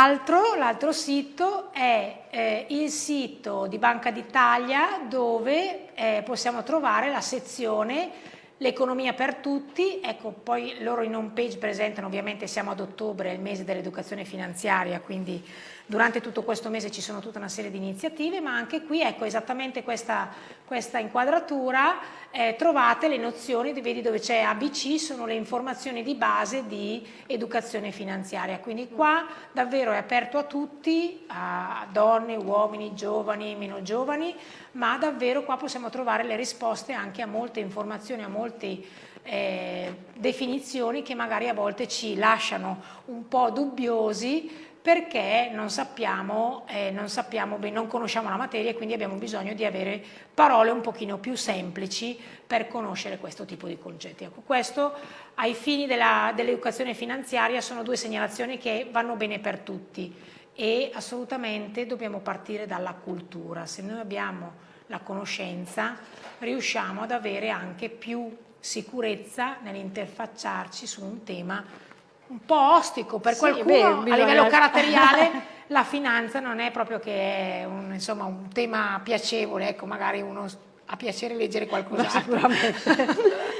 L'altro sito è eh, il sito di Banca d'Italia dove eh, possiamo trovare la sezione l'economia per tutti, ecco poi loro in home page presentano ovviamente siamo ad ottobre, il mese dell'educazione finanziaria, quindi durante tutto questo mese ci sono tutta una serie di iniziative, ma anche qui ecco esattamente questa, questa inquadratura, eh, trovate le nozioni, vedi dove c'è ABC, sono le informazioni di base di educazione finanziaria, quindi qua davvero è aperto a tutti, a donne, uomini, giovani, meno giovani, ma davvero qua possiamo trovare le risposte anche a molte informazioni, a molte eh, definizioni che magari a volte ci lasciano un po' dubbiosi perché non sappiamo, eh, non sappiamo non conosciamo la materia e quindi abbiamo bisogno di avere parole un pochino più semplici per conoscere questo tipo di concetti. Ecco, questo ai fini dell'educazione dell finanziaria sono due segnalazioni che vanno bene per tutti e assolutamente dobbiamo partire dalla cultura. Se noi abbiamo la conoscenza riusciamo ad avere anche più sicurezza nell'interfacciarci su un tema un po' ostico. Per sì, qualcuno beh, a livello caratteriale la finanza non è proprio che è un, insomma, un tema piacevole. Ecco magari uno ha piacere leggere qualcos'altro